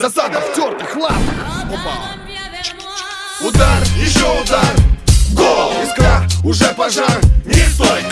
Засада в тертых лапах Опа Удар, еще удар. Гол. Искра, уже пожар. Не стой,